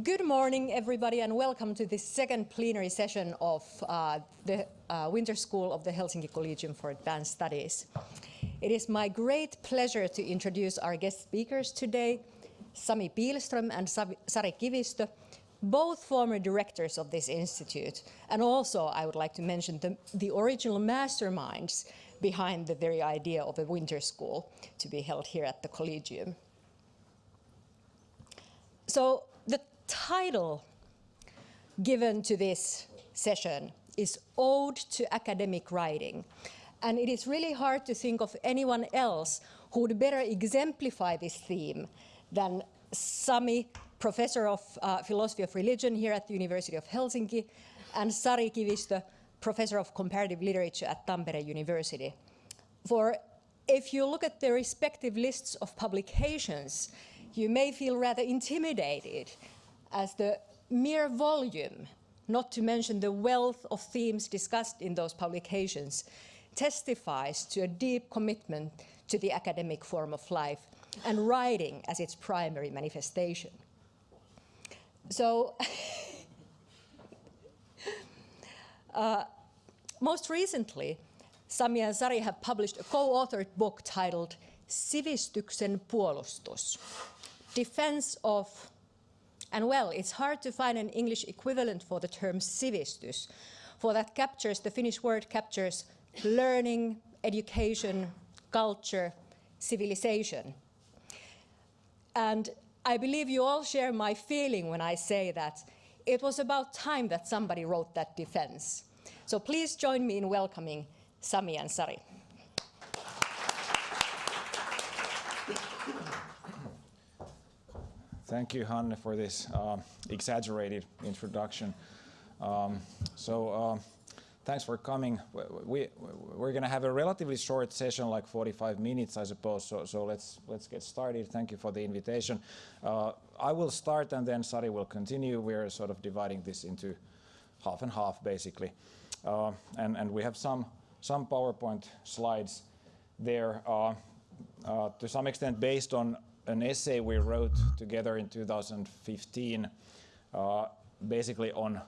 Good morning, everybody, and welcome to this second plenary session of uh, the uh, Winter School of the Helsinki Collegium for Advanced Studies. It is my great pleasure to introduce our guest speakers today, Sami Pihlström and Sari Kivistö, both former directors of this institute. And also, I would like to mention the, the original masterminds behind the very idea of a winter school to be held here at the Collegium. So title given to this session is Ode to Academic Writing. And it is really hard to think of anyone else who would better exemplify this theme than Sami, professor of uh, philosophy of religion here at the University of Helsinki, and Sari Kivistö, professor of comparative literature at Tampere University. For if you look at their respective lists of publications, you may feel rather intimidated as the mere volume, not to mention the wealth of themes discussed in those publications, testifies to a deep commitment to the academic form of life and writing as its primary manifestation. So, uh, most recently, Sami and Sari have published a co-authored book titled Sivistyksen puolustus, Defense of and well, it's hard to find an English equivalent for the term sivistys, for that captures, the Finnish word captures learning, education, culture, civilization. And I believe you all share my feeling when I say that it was about time that somebody wrote that defense. So please join me in welcoming Sami and Thank you, Hanne, for this uh, exaggerated introduction. Um, so, uh, thanks for coming. We, we're going to have a relatively short session, like 45 minutes, I suppose. So, so let's let's get started. Thank you for the invitation. Uh, I will start, and then Sari will continue. We're sort of dividing this into half and half, basically. Uh, and and we have some some PowerPoint slides there. Uh, uh, to some extent based on an essay we wrote together in 2015, uh, basically on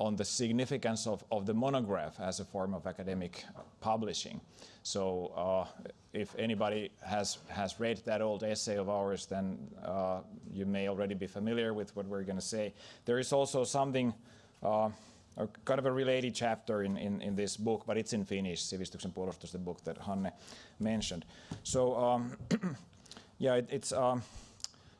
on the significance of, of the monograph as a form of academic publishing. So uh, if anybody has, has read that old essay of ours, then uh, you may already be familiar with what we're going to say. There is also something, uh, kind of a related chapter in, in, in, this book, but it's in Finnish, Sivistyksen puolustus, the book that Hanne mentioned. So um, Yeah, it, it's um,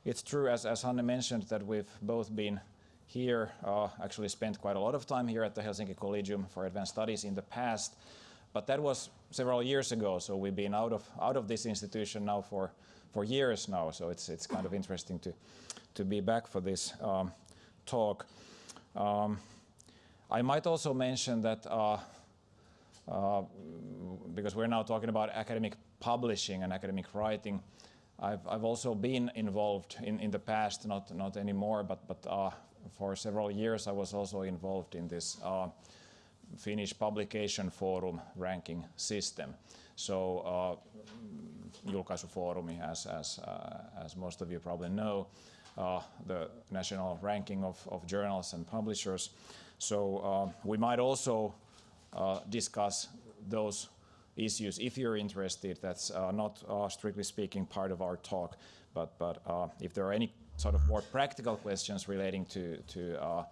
it's true as as Hanne mentioned that we've both been here, uh, actually spent quite a lot of time here at the Helsinki Collegium for Advanced Studies in the past, but that was several years ago. So we've been out of out of this institution now for for years now. So it's it's kind of interesting to to be back for this um, talk. Um, I might also mention that. Uh, uh, because we're now talking about academic publishing and academic writing, I've, I've also been involved in, in the past, not, not anymore, but, but uh, for several years I was also involved in this uh, Finnish Publication Forum ranking system. So uh, Julkaisufoorumi, as, as, uh, as most of you probably know, uh, the national ranking of, of journals and publishers. So uh, we might also uh, discuss those issues. If you're interested, that's uh, not uh, strictly speaking part of our talk, but, but uh, if there are any sort of more practical questions relating to, to uh,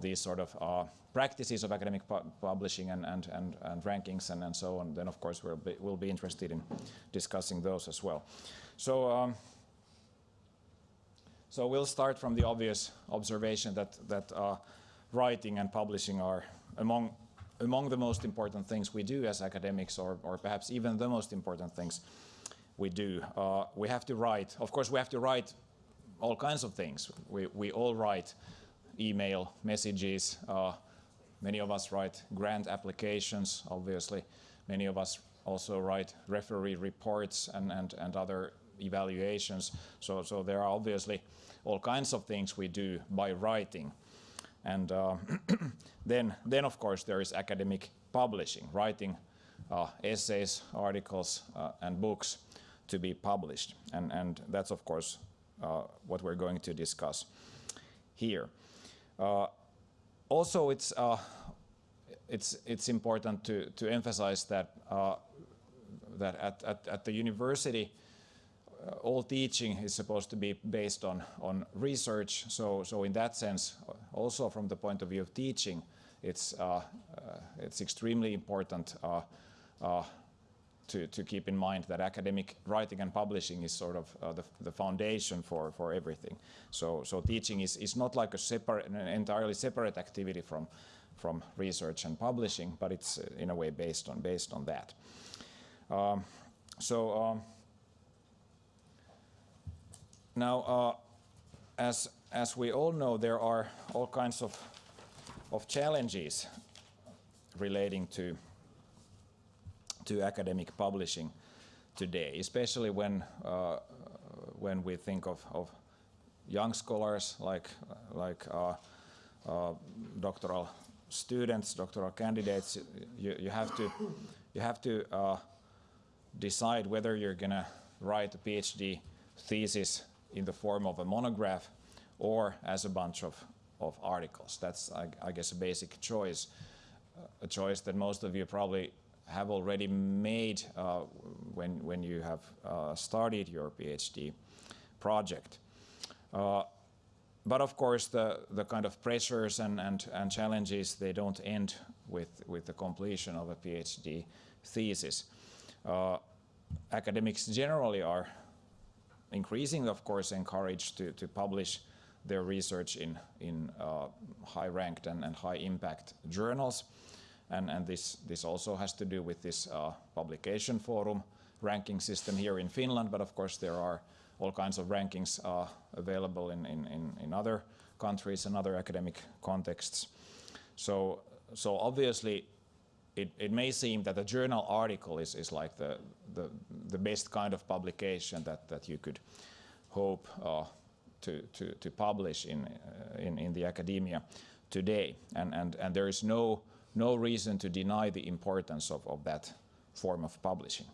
these sort of uh, practices of academic pu publishing and, and, and, and, rankings and, and so on, then of course we'll be, we'll be interested in discussing those as well. So, um, so we'll start from the obvious observation that, that uh, writing and publishing are among among the most important things we do as academics, or, or perhaps even the most important things we do. Uh, we have to write. Of course, we have to write all kinds of things. We, we all write email, messages. Uh, many of us write grant applications, obviously. Many of us also write referee reports and, and, and other evaluations. So, so there are obviously all kinds of things we do by writing. And uh, then, then, of course, there is academic publishing, writing uh, essays, articles, uh, and books to be published. And, and that's, of course, what we're going to discuss here. Also, it's it's it's important to to emphasize that uh, that at, at, at the university all teaching is supposed to be based on on research. So so in that sense, also from the point of view of teaching, it's uh, it's extremely important to, to keep in mind that academic writing and publishing is sort of uh, the, the foundation for, for everything. So, so teaching is, is not like a separate, an entirely separate activity from, from research and publishing, but it's uh, in a way based on, based on that. Um, so um, now, uh, as, as we all know, there are all kinds of, of challenges relating to to academic publishing today, especially when uh, when we think of, of young scholars like like uh, uh, doctoral students, doctoral candidates. You, you have to you have to uh, decide whether you're going to write a PhD thesis in the form of a monograph or as a bunch of, of articles. That's, I, I guess, a basic choice, a choice that most of you probably have already made uh, when, when you have uh, started your PhD project. Uh, but of course, the, the kind of pressures and, and, and challenges, they don't end with, with the completion of a PhD thesis. Uh, academics generally are increasingly, of course, encouraged to, to publish their research in, in uh, high-ranked and, and high-impact journals. And, and this, this also has to do with this uh, publication forum ranking system here in Finland, but of course there are all kinds of rankings uh, available in, in, in, other countries and other academic contexts. So, so obviously it, it may seem that a journal article is, is like the, the, the best kind of publication that, that you could hope uh, to, to, to publish in, uh, in, in the academia today. And, and, and there is no no reason to deny the importance of, of that form of publishing.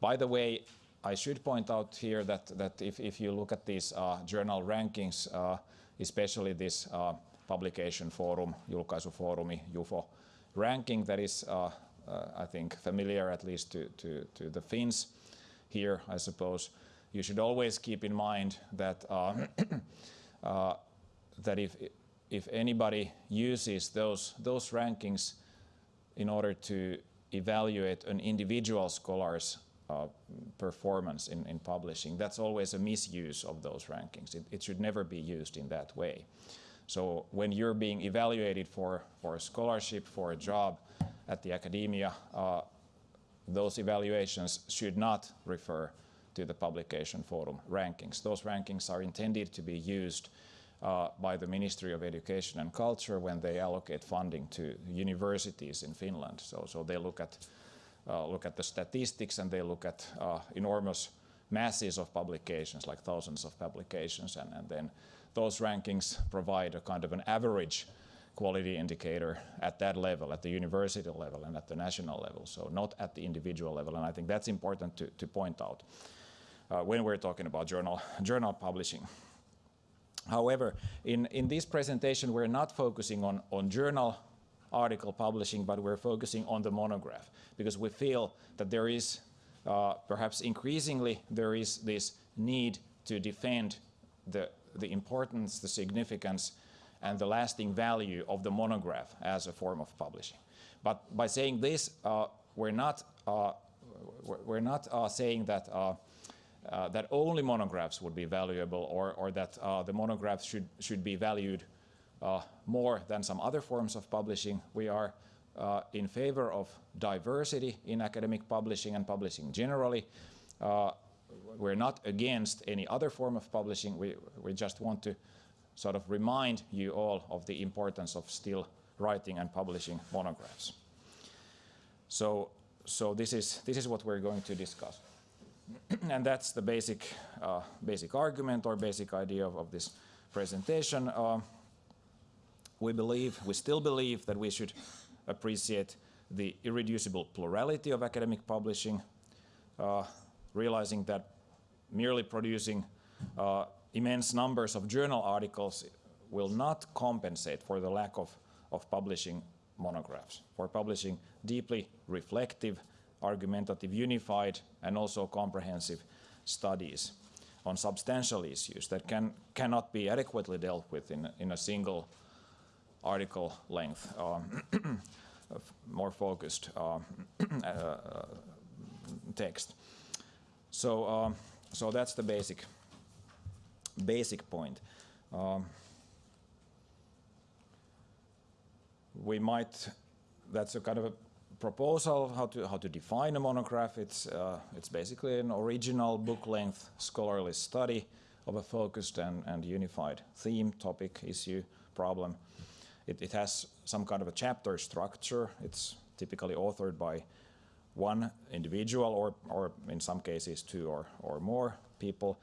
By the way, I should point out here that, that if, if you look at these uh, journal rankings, uh, especially this uh, publication forum, julkaisufoorumi, JUFO ranking that is, uh, uh, I think, familiar at least to, to, to, the Finns here, I suppose, you should always keep in mind that, uh, that if, if anybody uses those, those rankings in order to evaluate an individual scholar's uh, performance in, in, publishing. That's always a misuse of those rankings. It, it, should never be used in that way. So when you're being evaluated for, for a scholarship, for a job at the academia, uh, those evaluations should not refer to the publication forum rankings. Those rankings are intended to be used uh, by the Ministry of Education and Culture when they allocate funding to universities in Finland. So, so they look at, uh, look at the statistics and they look at uh, enormous masses of publications, like thousands of publications, and, and then those rankings provide a kind of an average quality indicator at that level, at the university level and at the national level, so not at the individual level. And I think that's important to, to point out uh, when we're talking about journal, journal publishing. However, in, in this presentation, we're not focusing on, on journal article publishing, but we're focusing on the monograph because we feel that there is, uh, perhaps increasingly, there is this need to defend the, the importance, the significance, and the lasting value of the monograph as a form of publishing. But by saying this, uh, we're not, uh, we're not uh, saying that uh, uh, that only monographs would be valuable or, or that uh, the monographs should, should be valued more than some other forms of publishing. We are in favor of diversity in academic publishing and publishing generally. We're not against any other form of publishing. We, we just want to sort of remind you all of the importance of still writing and publishing monographs. So, so this, is, this is what we're going to discuss. and that's the basic, uh, basic argument or basic idea of, of this presentation. Uh, we believe, we still believe that we should appreciate the irreducible plurality of academic publishing, uh, realizing that merely producing uh, immense numbers of journal articles will not compensate for the lack of, of publishing monographs, for publishing deeply reflective, argumentative, unified, and also comprehensive studies on substantial issues that can, cannot be adequately dealt with in, in a single article length, um, more focused uh, uh, text. So, um, so that's the basic, basic point. Um, we might, that's a kind of a proposal how to how to define a monograph. It's uh, it's basically an original book-length scholarly study of a focused and, and unified theme, topic, issue, problem. It, it has some kind of a chapter structure. It's typically authored by one individual or, or in some cases two or, or more people.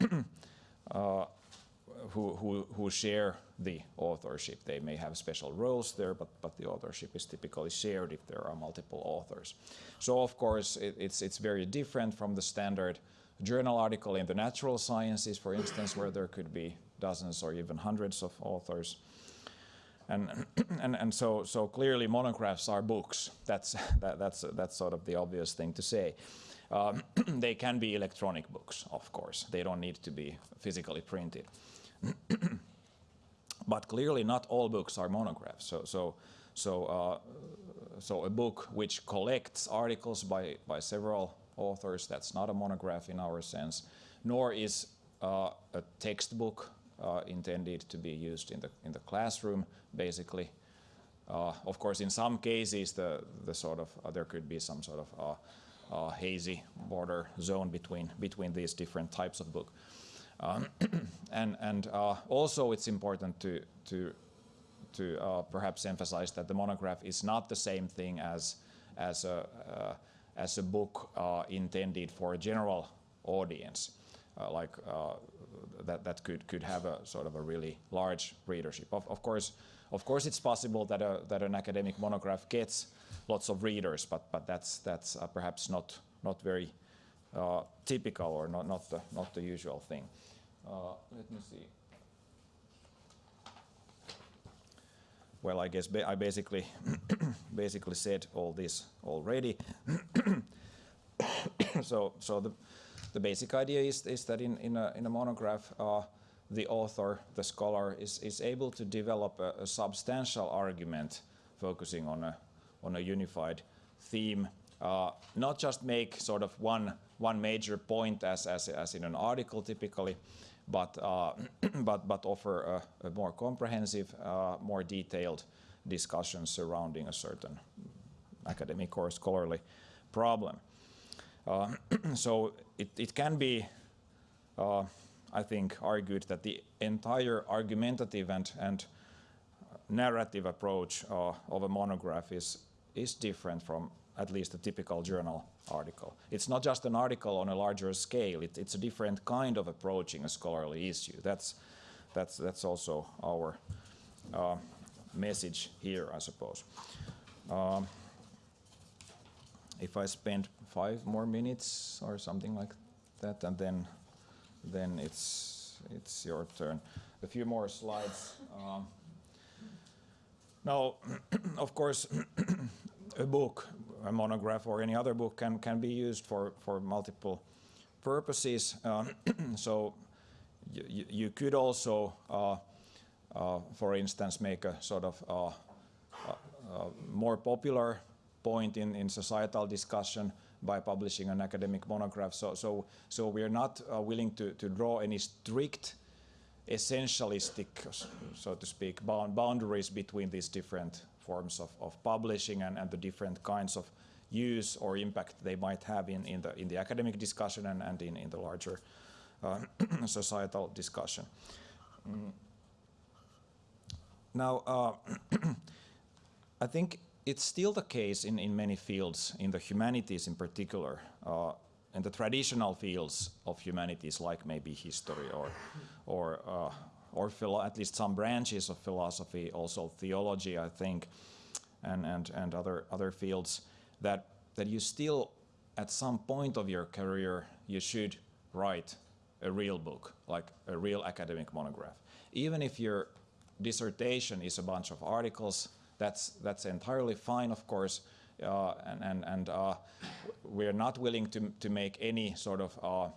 uh, who, who, who share the authorship. They may have special roles there, but, but the authorship is typically shared if there are multiple authors. So of course, it, it's, it's very different from the standard journal article in the natural sciences, for instance, where there could be dozens or even hundreds of authors. And, and, and so, so clearly monographs are books. That's, that, that's, that's sort of the obvious thing to say. Um, they can be electronic books, of course. They don't need to be physically printed. but clearly not all books are monographs. So, so, so, uh, so a book which collects articles by, by several authors, that's not a monograph in our sense, nor is uh, a textbook uh, intended to be used in the, in the classroom, basically. Uh, of course, in some cases, the, the sort of, uh, there could be some sort of uh, hazy border zone between, between these different types of book. Um, and and uh, also it's important to, to, to uh, perhaps emphasize that the monograph is not the same thing as, as, a, uh, as a book uh, intended for a general audience, uh, like uh, that, that could, could have a sort of a really large readership. Of, of, course, of course it's possible that, a, that an academic monograph gets lots of readers, but, but that's, that's perhaps not, not very typical or not, not, the, not the usual thing. Uh, let me see. Well, I guess ba I basically basically said all this already. so, so the the basic idea is is that in in a in a monograph, uh, the author, the scholar, is is able to develop a, a substantial argument focusing on a on a unified theme. Uh, not just make sort of one one major point as as as in an article typically, but, uh, but, but offer a, a more comprehensive, uh, more detailed discussion surrounding a certain academic or scholarly problem. Uh, so it, it can be, uh, I think, argued that the entire argumentative and, and narrative approach uh, of a monograph is, is different from at least a typical journal article. It's not just an article on a larger scale, it, it's a different kind of approaching a scholarly issue. That's, that's, that's also our uh, message here, I suppose. Um, if I spend five more minutes or something like that, and then, then it's, it's your turn. A few more slides. Um, now, of course, a book a monograph or any other book can, can be used for, for multiple purposes. Um, so you, could also, uh, uh, for instance, make a sort of uh, more popular point in, in societal discussion by publishing an academic monograph. So, so, so we're not uh, willing to, to draw any strict essentialistic, so to speak, boundaries between these different forms of, of publishing and, and the different kinds of use or impact they might have in, in, the, in the academic discussion and, and in, in the larger uh, societal discussion. Mm. Now, uh, I think it's still the case in, in many fields, in the humanities in particular, uh, in the traditional fields of humanities, like maybe history or, or, uh, or at least some branches of philosophy, also theology, I think, and, and, and other, other fields, that, that you still, at some point of your career, you should write a real book, like a real academic monograph. even if your dissertation is a bunch of articles, that's, that's entirely fine, of course, uh, and, and, and uh, we're not willing to, to make any sort of uh,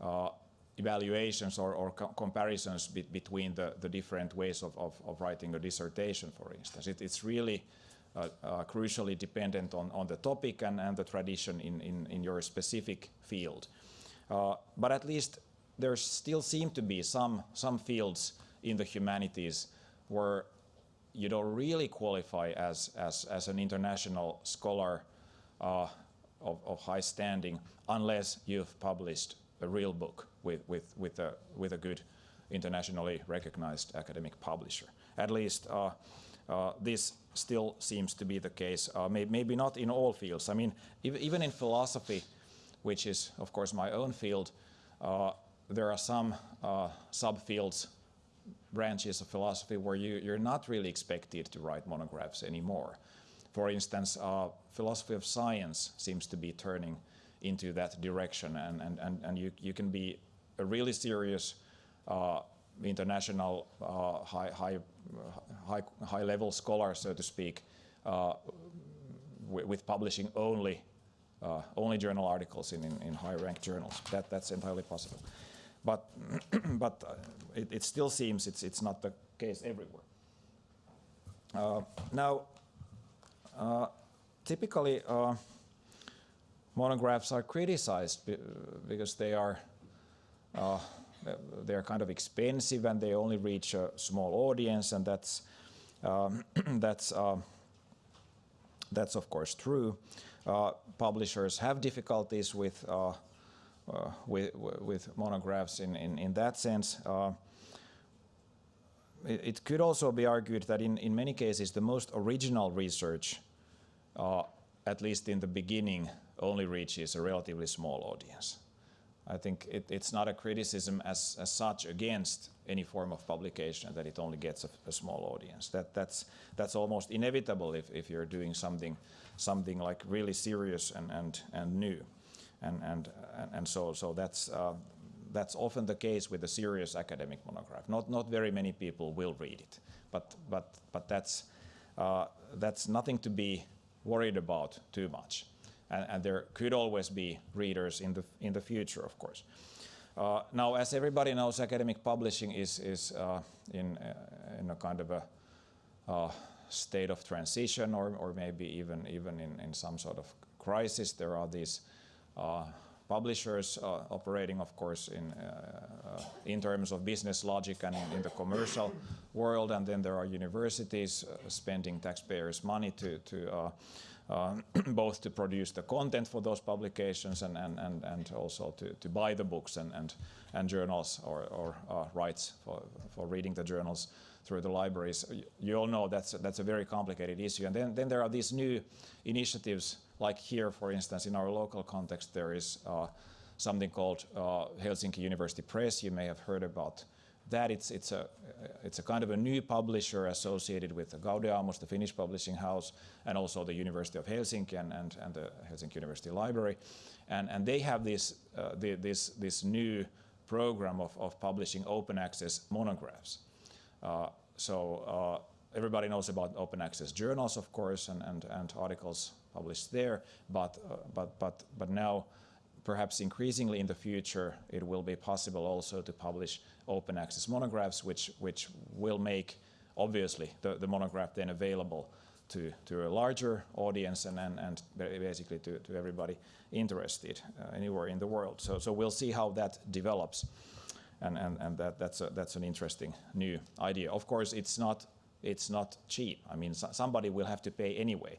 uh evaluations or, or co comparisons be between the, the different ways of, of, of, writing a dissertation, for instance. It, it's really uh, uh, crucially dependent on, on the topic and, and the tradition in, in, in your specific field. but at least there still seem to be some, some fields in the humanities where you don't really qualify as, as, as an international scholar uh, of, of, high standing unless you've published a real book with, with, with, a, with a good internationally recognized academic publisher. At least uh, uh, this still seems to be the case, uh, may, maybe not in all fields. I mean, even in philosophy, which is, of course, my own field, uh, there are some uh, subfields branches of philosophy where you, you're not really expected to write monographs anymore. For instance, uh, philosophy of science seems to be turning into that direction, and, and, and, and you, you can be a really serious uh, international uh, high, high, high, high level scholar, so to speak, uh, with publishing only uh, only journal articles in, in, in high ranked journals. That, that's entirely possible but but uh, it, still seems it's it's not the case everywhere. Uh, now, uh, typically, monographs are criticized because they are they are kind of expensive and they only reach a small audience, and that's um, that's that's of course true. Publishers have difficulties with with, with monographs in, in, in that sense. Uh, it, it, could also be argued that in, in many cases the most original research, uh, at least in the beginning, only reaches a relatively small audience. I think it, it's not a criticism as, as such against any form of publication that it only gets a, a, small audience. That, that's, that's almost inevitable if, if you're doing something, something like really serious and, and, and new and and and so so that's uh, that's often the case with a serious academic monograph. Not not very many people will read it, but but but that's uh, that's nothing to be worried about too much, and, and, there could always be readers in the in the future, of course. Uh, now, as everybody knows, academic publishing is is uh, in uh, in a kind of a uh, state of transition, or or maybe even even in in some sort of crisis. There are these publishers uh, operating, of course, in, uh, in terms of business logic and in, in, the commercial world. And then there are universities spending taxpayers' money to, to uh, both to produce the content for those publications and, and, and, and also to, to buy the books and, and, and journals or, or uh, rights for, for reading the journals through the libraries. You all know that's, that's a very complicated issue. And then, then there are these new initiatives like here, for instance, in our local context, there is uh, something called uh, Helsinki University Press. You may have heard about that. It's, it's, a, it's a kind of a new publisher associated with Gaudeamus, the Finnish publishing house, and also the University of Helsinki and, and, and the Helsinki University Library. And, and they have this, uh, the, this, this new program of, of publishing open access monographs. Uh, so uh, everybody knows about open access journals, of course, and, and, and articles published there, but, uh, but, but, but now perhaps increasingly in the future it will be possible also to publish open access monographs which, which will make obviously the, the monograph then available to, to a larger audience and, and, and basically to, to everybody interested uh, anywhere in the world. So, so we'll see how that develops and, and, and that, that's, a, that's an interesting new idea. Of course, it's not, it's not cheap. I mean, so, somebody will have to pay anyway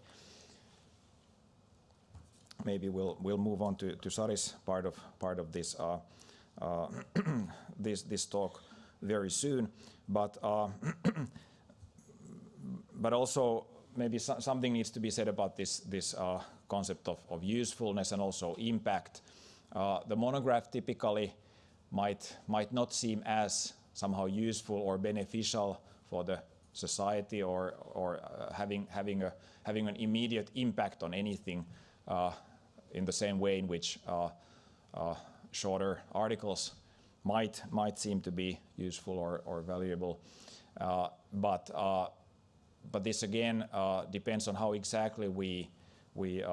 maybe we'll we'll move on to to Sari's part of part of this uh, uh, this this talk very soon, but uh, but also maybe so something needs to be said about this this uh, concept of, of usefulness and also impact. Uh, the monograph typically might might not seem as somehow useful or beneficial for the society or or uh, having having a having an immediate impact on anything uh, in the same way in which uh, uh, shorter articles might might seem to be useful or, or valuable. Uh, but but this again depends on how exactly we we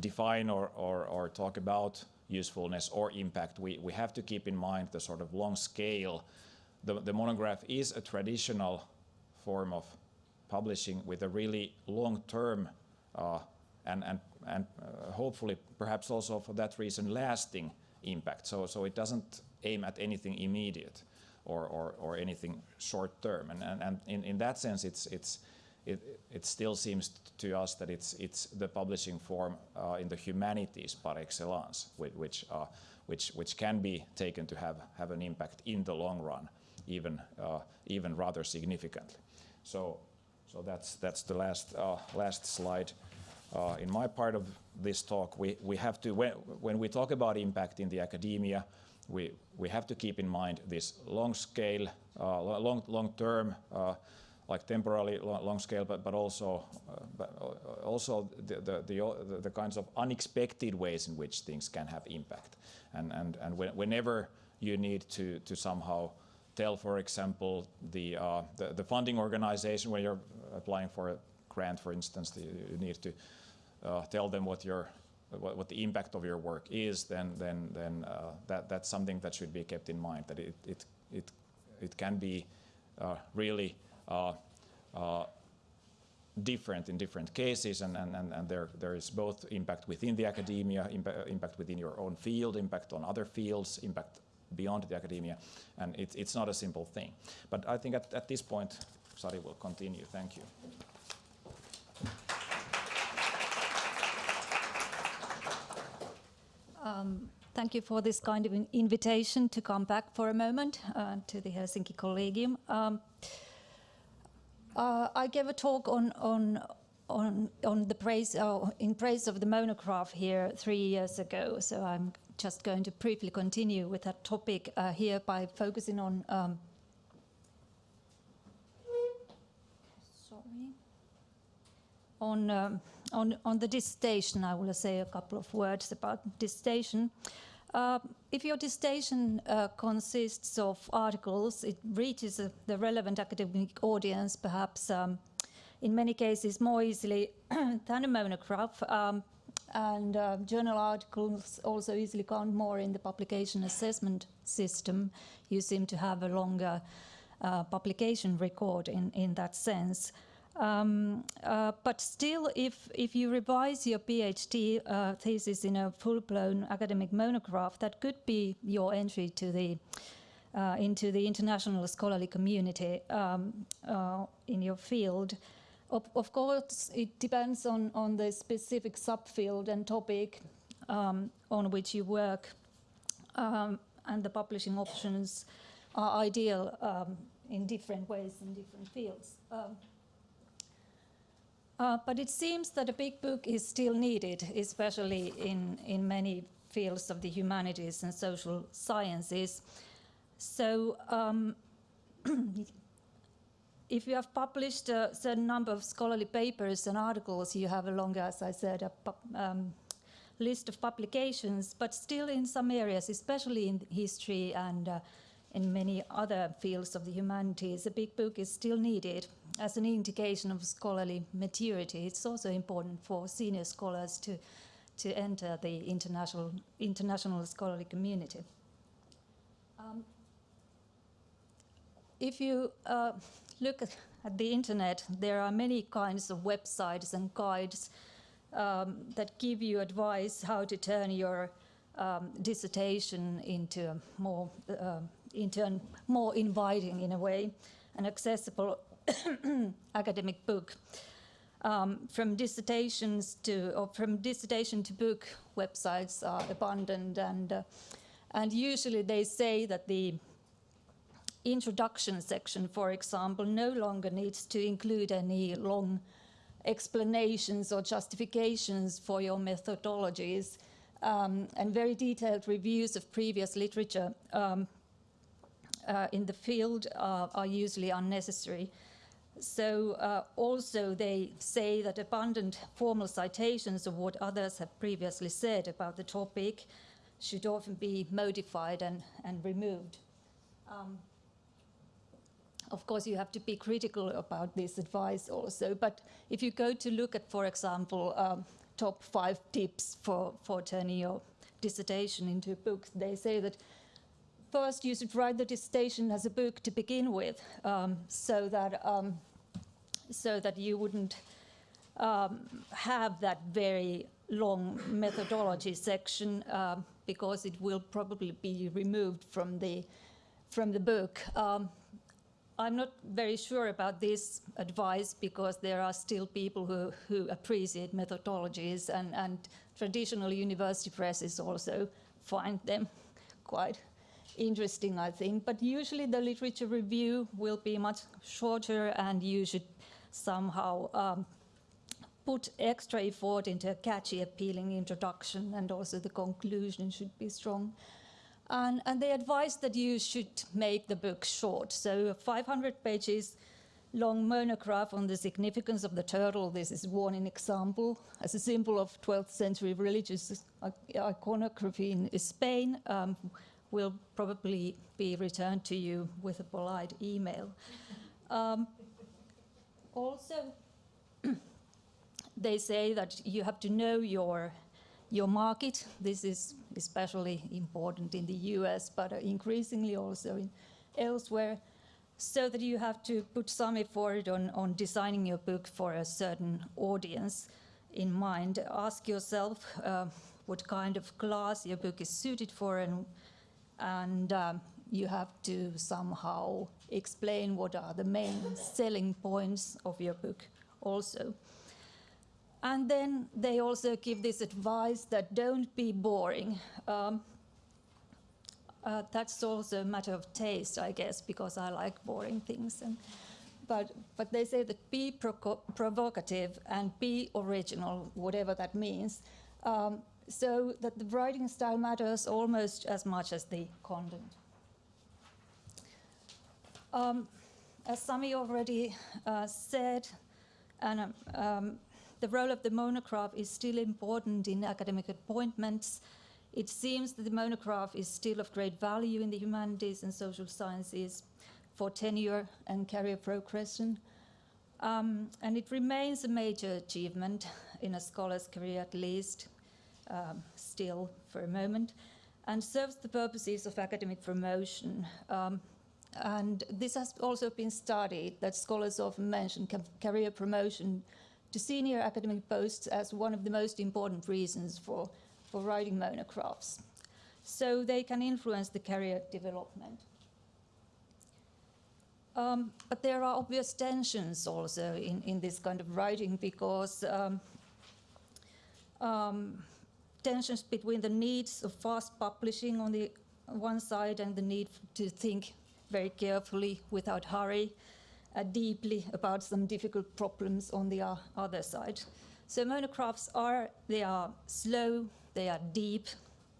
define or, or, or talk about usefulness or impact. We we have to keep in mind the sort of long scale. The, the monograph is a traditional form of publishing with a really long-term uh, and and and uh, hopefully perhaps also for that reason lasting impact. So so it doesn't aim at anything immediate or, or, or anything short term. And, and, and in, in that sense, it's, it's, it, it still seems to us that it's, it's the publishing form uh, in the humanities par excellence, which, uh, which, which can be taken to have, have an impact in the long run, even, uh, even rather significantly. So, so that's, that's the last, uh, last slide. Uh, in my part of this talk, we, we have to, when, we talk about impact in the academia, we, we have to keep in mind this long scale, uh, long, long term, uh, like temporarily long, scale, but, but also, the, the, the, the, kinds of unexpected ways in which things can have impact. And, and, and whenever you need to, to somehow tell, for example, the, uh, the, the, funding organization when you're applying for a grant, for instance, you need to uh, tell them what your what, what, the impact of your work is, then then then uh, that that's something that should be kept in mind. That it it it it can be uh, really uh, uh different in different cases, and and and, and there there is both impact within the academia, impact within your own field, impact on other fields, impact beyond the academia, and it, it's not a simple thing. But I think at, at this point, Sari will continue. Thank you. Um, thank you for this kind of invitation to come back for a moment uh, to the Helsinki Collegium. Um, uh, I gave a talk on on on on the praise uh, in praise of the monograph here three years ago. So I'm just going to briefly continue with that topic uh, here by focusing on. Um, sorry. On um, on, on the dissertation, I will say a couple of words about dissertation. Uh, if your dissertation uh, consists of articles, it reaches uh, the relevant academic audience, perhaps um, in many cases more easily than a monograph. Um, and uh, journal articles also easily count more in the publication assessment system. You seem to have a longer uh, publication record in, in that sense. Um, uh, but still, if, if you revise your PhD uh, thesis in a full-blown academic monograph, that could be your entry to the uh, into the international scholarly community um, uh, in your field. Of, of, course, it depends on, on the specific subfield and topic um, on which you work, um, and the publishing options are ideal um, in different ways in different fields. Um, uh, but it seems that a big book is still needed, especially in, in many fields of the humanities and social sciences. So um, if you have published a certain number of scholarly papers and articles, you have a longer, as I said, a um, list of publications, but still in some areas, especially in history and uh, in many other fields of the humanities, a big book is still needed as an indication of scholarly maturity. It's also important for senior scholars to, to enter the international, international scholarly community. Um, if you uh, look at, the internet, there are many kinds of websites and guides um, that give you advice how to turn your um, dissertation into a more, uh, into more inviting in a way and accessible academic book. Um, from dissertations to, or from dissertation to book, websites are abundant, and uh, and usually they say that the introduction section, for example, no longer needs to include any long explanations or justifications for your methodologies, um, and very detailed reviews of previous literature um, uh, in the field are, are usually unnecessary. So uh, also they say that abundant formal citations of what others have previously said about the topic should often be modified and, and removed. Um, of course, you have to be critical about this advice also. But if you go to look at, for example, um, top five tips for, for turning your dissertation into a book, they say that first you should write the dissertation as a book to begin with, um, so that um, so that you wouldn't um, have that very long methodology section um, because it will probably be removed from the from the book. Um, I'm not very sure about this advice because there are still people who, who appreciate methodologies and, and traditional university presses also find them quite interesting, I think. But usually the literature review will be much shorter and you should somehow um, put extra effort into a catchy, appealing introduction and also the conclusion should be strong. And, and they advise that you should make the book short. So 500 pages long monograph on the significance of the turtle. This is one example as a symbol of 12th century religious iconography in Spain. Um, will probably be returned to you with a polite email. Um, also, they say that you have to know your your market. This is especially important in the US, but increasingly also in elsewhere, so that you have to put some effort on, on designing your book for a certain audience in mind. Ask yourself uh, what kind of class your book is suited for and, and um, you have to somehow explain what are the main selling points of your book also. And then they also give this advice that don't be boring. Um, uh, that's also a matter of taste, I guess, because I like boring things. And, but, but they say that be provocative and be original, whatever that means. Um, so that the writing style matters almost as much as the content. Um, as Sami already uh, said, and um, um the role of the monograph is still important in academic appointments. It seems that the monograph is still of great value in the humanities and social sciences for tenure and career progression. Um, and it remains a major achievement in a scholar's career at least, um, still for a moment, and serves the purposes of academic promotion. Um, and this has also been studied, that scholars often mention career promotion to senior academic posts as one of the most important reasons for, for writing monographs. So they can influence the career development. Um, but there are obvious tensions also in, in this kind of writing because um, um, tensions between the needs of fast publishing on the one side and the need to think very carefully without hurry deeply about some difficult problems on the uh, other side. So monographs are, they are slow, they are deep,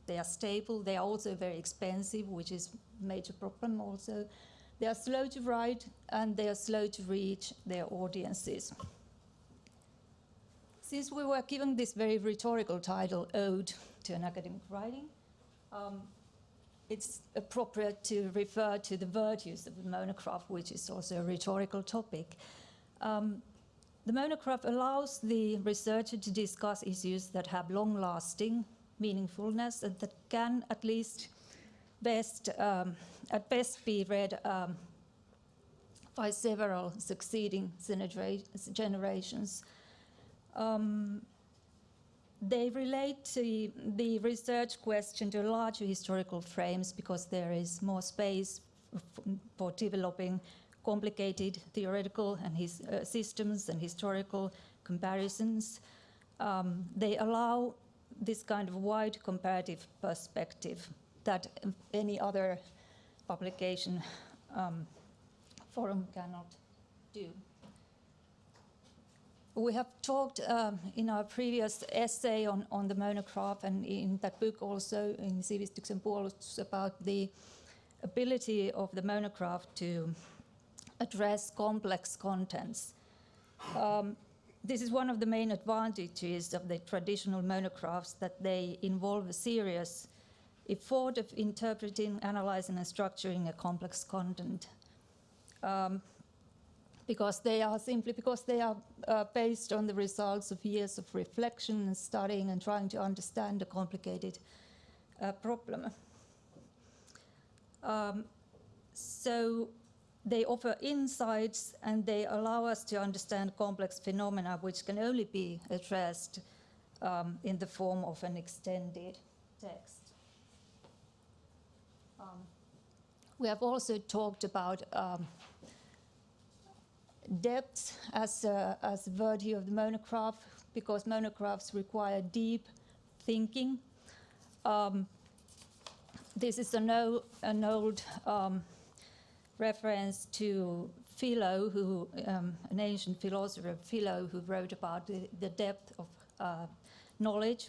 they are stable, they are also very expensive, which is major problem also. They are slow to write and they are slow to reach their audiences. Since we were given this very rhetorical title, Ode to an Academic Writing, um, it's appropriate to refer to the virtues of the monograph, which is also a rhetorical topic. Um, the monograph allows the researcher to discuss issues that have long-lasting meaningfulness and that can at least best, um, at best be read um, by several succeeding generations. Um, they relate to the research question to larger historical frames because there is more space for developing complicated theoretical and his, uh, systems and historical comparisons. Um, they allow this kind of wide comparative perspective that any other publication um, forum cannot do. We have talked um, in our previous essay on, on the monograph and in that book also in Sivistyksen puolustus about the ability of the monograph to address complex contents. Um, this is one of the main advantages of the traditional monographs that they involve a serious effort of interpreting, analyzing, and structuring a complex content. Um, because they are simply because they are uh, based on the results of years of reflection and studying and trying to understand a complicated uh, problem. Um, so they offer insights and they allow us to understand complex phenomena which can only be addressed um, in the form of an extended text. Um, we have also talked about um, depth as a, as a virtue of the monograph because monographs require deep thinking. Um, this is an, old, an old um, reference to Philo, who, um, an ancient philosopher, Philo, who wrote about the, the depth of uh, knowledge.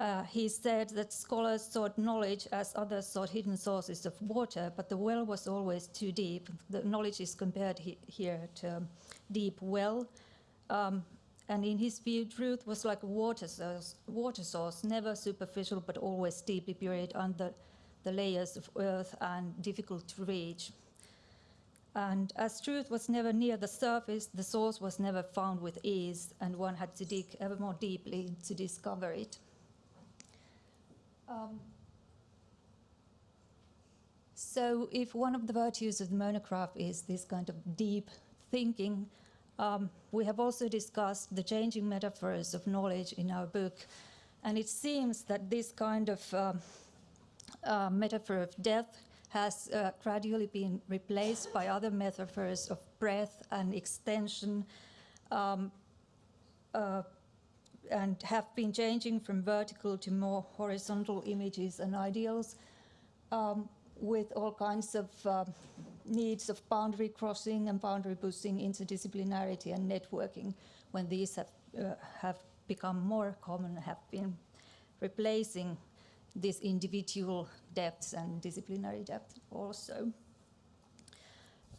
Uh, he said that scholars sought knowledge as others sought hidden sources of water, but the well was always too deep. The knowledge is compared he here to deep well. Um, and in his view, truth was like a water source, water source, never superficial, but always deeply buried under the layers of earth and difficult to reach. And as truth was never near the surface, the source was never found with ease, and one had to dig ever more deeply to discover it. Um, so if one of the virtues of the monograph is this kind of deep thinking, um, we have also discussed the changing metaphors of knowledge in our book. And it seems that this kind of um, uh, metaphor of death has uh, gradually been replaced by other metaphors of breath and extension um, uh, and have been changing from vertical to more horizontal images and ideals um, with all kinds of uh, needs of boundary crossing and boundary pushing, interdisciplinarity and networking when these have, uh, have become more common, have been replacing this individual depths and disciplinary depth also.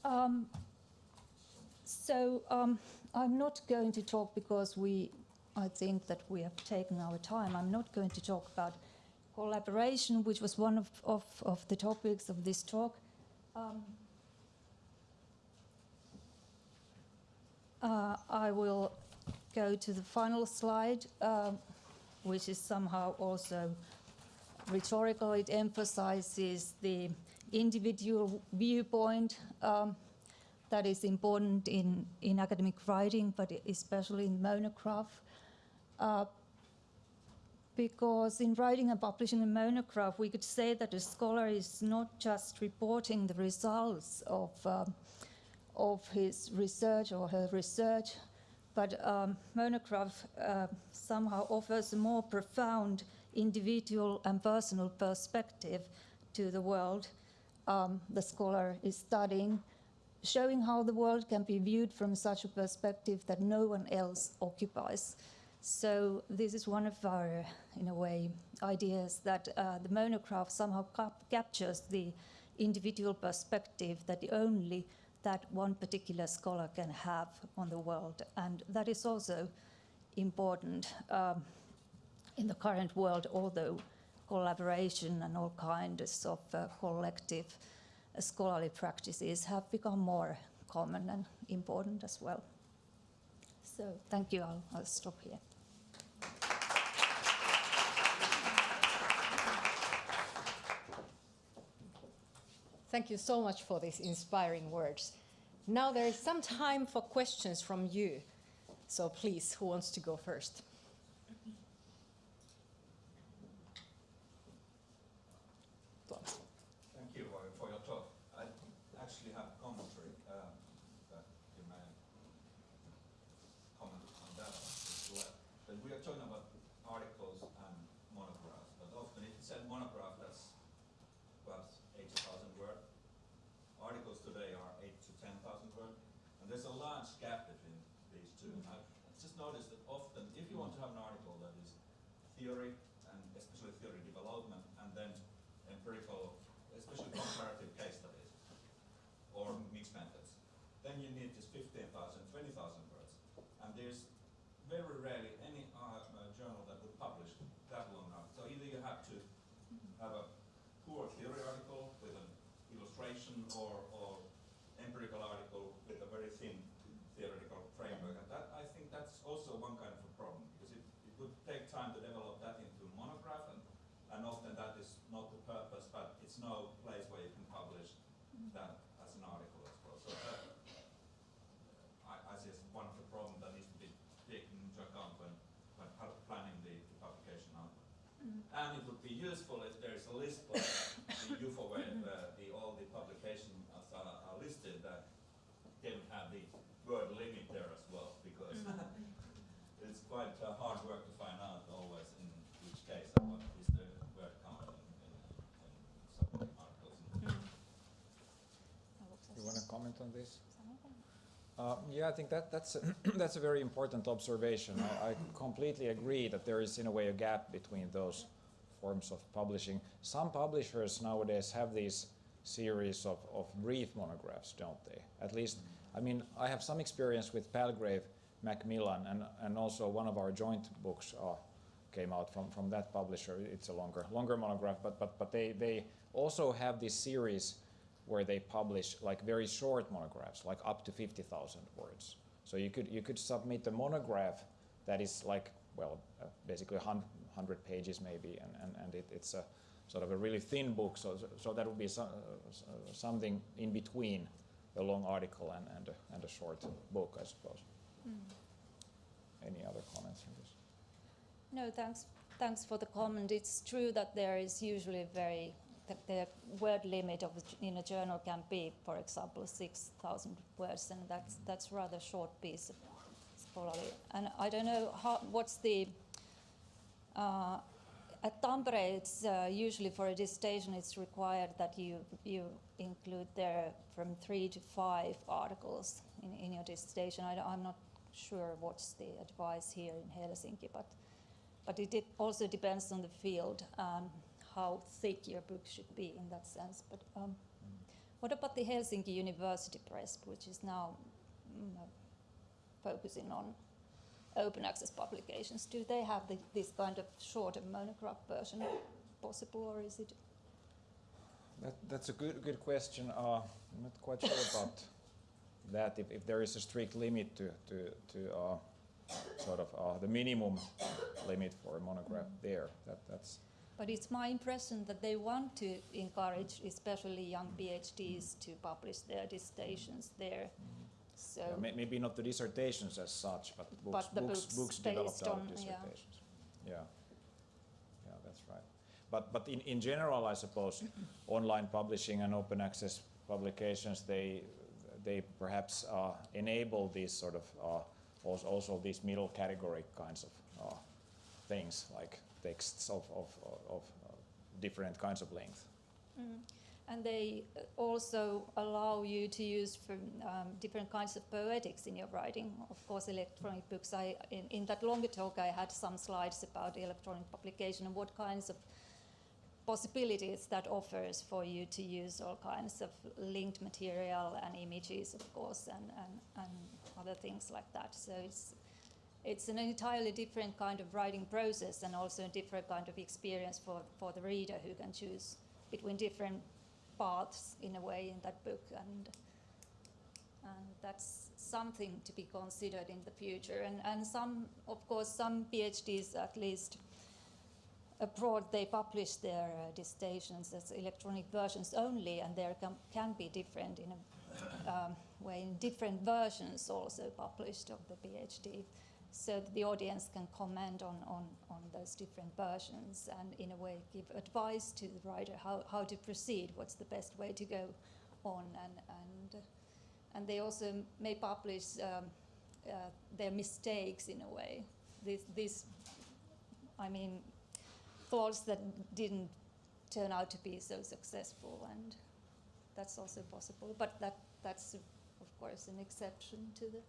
Um, so um, I'm not going to talk because we, I think that we have taken our time. I'm not going to talk about collaboration, which was one of, of, of the topics of this talk. Um, uh, I will go to the final slide, uh, which is somehow also rhetorical. It emphasizes the individual viewpoint um, that is important in, in academic writing, but especially in monograph. Uh, because in writing and publishing a monograph, we could say that a scholar is not just reporting the results of, um, of his research or her research, but um, monograph uh, somehow offers a more profound individual and personal perspective to the world um, the scholar is studying, showing how the world can be viewed from such a perspective that no one else occupies. So this is one of our, in a way, ideas that uh, the monograph somehow cap captures the individual perspective that only that one particular scholar can have on the world. And that is also important. Um, in the current world, although collaboration and all kinds of uh, collective uh, scholarly practices have become more common and important as well. So thank you, I'll, I'll stop here. Thank you so much for these inspiring words. Now there is some time for questions from you. So please, who wants to go first? Theory, and especially theory development, and then empirical, especially comparative case studies or mixed methods. Then you need just 15,000, 20,000 words. And there's very rarely any uh, journal that would publish that long enough. So either you have to have a poor theory article with an illustration or, or empirical article with a very thin theoretical framework. And that, I think that's also one kind of a problem because it, it would take time to develop that into a monograph and, and often that is not the purpose, but it's no place where you can publish that as an article as well. So that, I, I see as one of the problems that needs to be taken into account when, when pu- planning the, the publication output. And it would be useful if there is a list of the JUFO where uh, the, all the publications are, are listed that they would have the word limit there as well because it's quite uh, hard work to find out always in which case what is the word count in, in, in some articles. You want to comment on this? Uh, yeah, I think that, that's, a that's a very important observation. I, I completely agree that there is, in a way, a gap between those forms of publishing. Some publishers nowadays have these series of, of brief monographs, don't they? At least, I mean, I have some experience with Palgrave Macmillan, and, and also one of our joint books uh, came out from, from that publisher. It's a longer, longer monograph, but, but, but they, they also have this series where they publish like very short monographs, like up to 50,000 words. So you could, you could submit a monograph that is like, well, uh, basically 100, 100 pages maybe, and, and, and it, it's a sort of a really thin book, so, so that would be so, uh, something in between a long article and, and, a, and a short book, I suppose. Any other comments on this? No, thanks. Thanks for the comment. It's true that there is usually very the word limit of in a journal can be, for example, six thousand words, and that's that's rather short piece of scholarly. And I don't know how what's the at Tampere, it's uh, usually for a dissertation, it's required that you you include there from three to five articles in, in your dissertation. I, am not sure what's the advice here in Helsinki, but but it dep- also depends on the field, um, how thick your book should be in that sense. But um, what about the Helsinki University Press, which is now mm, focusing on open access publications? Do they have the, this kind of shorter monograph version possible, or is it? That, that's a good, good question. Uh, I'm not quite sure about that, if, if there is a strict limit to, to, to uh, sort of uh, the minimum limit for a monograph there. That, that's, But it's my impression that they want to encourage, especially young PhDs, to publish their dissertations there. So. yeah, may, maybe not the dissertations as such, but books, But the books, books books developed based out of dissertations. Yeah. yeah, that's right. But, but in, in general, I suppose online publishing and open access publications, they, they perhaps uh, enable these sort of uh, also, also these middle category kinds of uh, things like texts of, of, of uh, different kinds of length. Mm. And they uh, also allow you to use um, different kinds of poetics in your writing. Of course, electronic books. I, in, in that longer talk, I had some slides about electronic publication and what kinds of possibilities that offers for you to use all kinds of linked material and images, of course, and, and, and other things like that. So it's it's an entirely different kind of writing process and also a different kind of experience for, for the reader who can choose between different paths in a way in that book and and that's something to be considered in the future. And, and some of course some PhDs at least abroad they publish their uh, dissertations as electronic versions only and there can, can be different in a um, way in different versions also published of the PhD so that the audience can comment on, on, on those different versions and in a way give advice to the writer how, how to proceed, what's the best way to go on and, and, and they also may publish um, uh, their mistakes in a way. This, this, I mean, thoughts that didn't turn out to be so successful and that's also possible, but that, that's of course an exception to the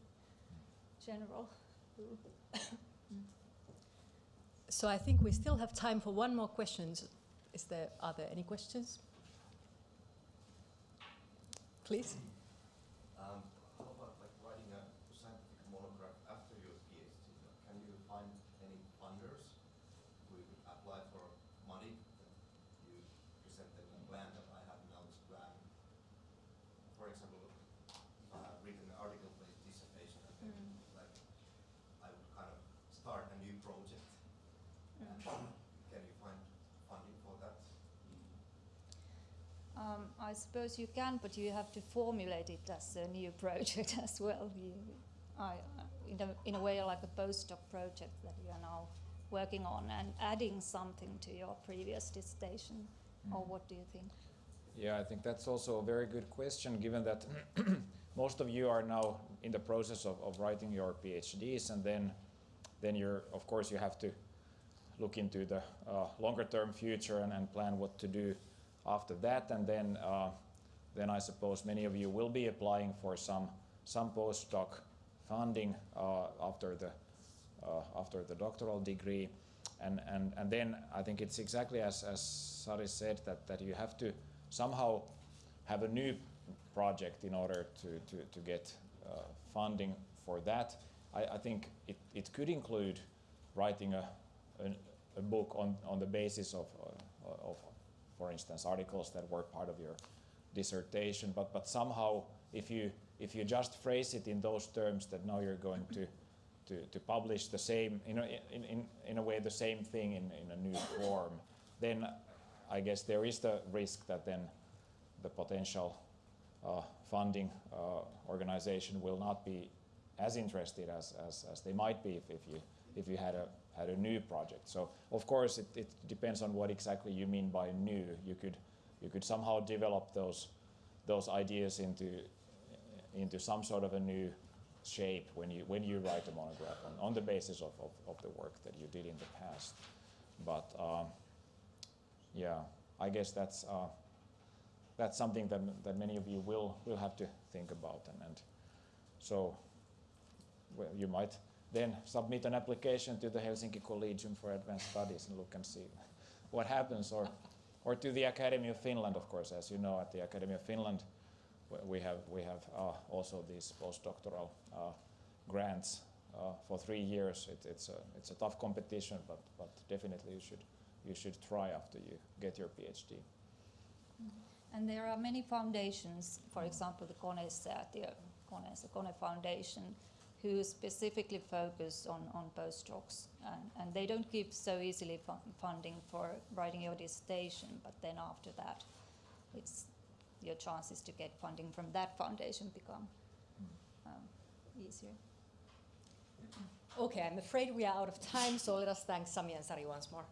general. So I think we still have time for one more question. Is there, are there any questions? Please. Um, how about like writing a scientific monograph after your PhD? Can you find any funders who you could apply for money that you I suppose you can, but you have to formulate it as a new project as well. You, I, in, a, in a way, like a postdoc project that you are now working on and adding something to your previous dissertation. Or what do you think? Yeah, I think that's also a very good question, given that most of you are now in the process of, of writing your PhDs, and then, then you're, of course, you have to look into the uh, longer term future and, and plan what to do after that, and then, uh, then I suppose many of you will be applying for some, some postdoc funding uh, after the, uh, after the doctoral degree. And, and, and then I think it's exactly as, as Sari said, that, that you have to somehow have a new project in order to, to, to get uh, funding for that. I, I think it, it could include writing a, a, a book on, on the basis of, uh, of, for instance, articles that were part of your dissertation, but, but somehow if you, if you just phrase it in those terms that now you're going to to, to publish the same, in a, in, in, in a way, the same thing in, in a new form, then I guess there is the risk that then the potential uh, funding uh, organization will not be as interested as, as, as they might be if, if, you, if you had a, had a new project. So of course it, it depends on what exactly you mean by new. You could, you could somehow develop those, those ideas into, into some sort of a new shape when you when you write a monograph on, on the basis of, of, of the work that you did in the past. But um, yeah, I guess that's uh, that's something that that many of you will will have to think about and, and so well, you might then submit an application to the Helsinki Collegium for Advanced Studies and look and see what happens or or to the Academy of Finland of course as you know at the Academy of Finland we have we have uh, also these postdoctoral uh, grants uh, for three years. It, it's a it's a tough competition, but but definitely you should you should try after you get your PhD. And there are many foundations, for example, the Konesäätiö, Kone, the Kone Foundation, who specifically focus on, on postdocs. And, and they don't give so easily fu funding for writing your dissertation, but then after that, it's your chances to get funding from that foundation become um, easier. Okay, I'm afraid we are out of time, so let us thank Sami and Sari once more.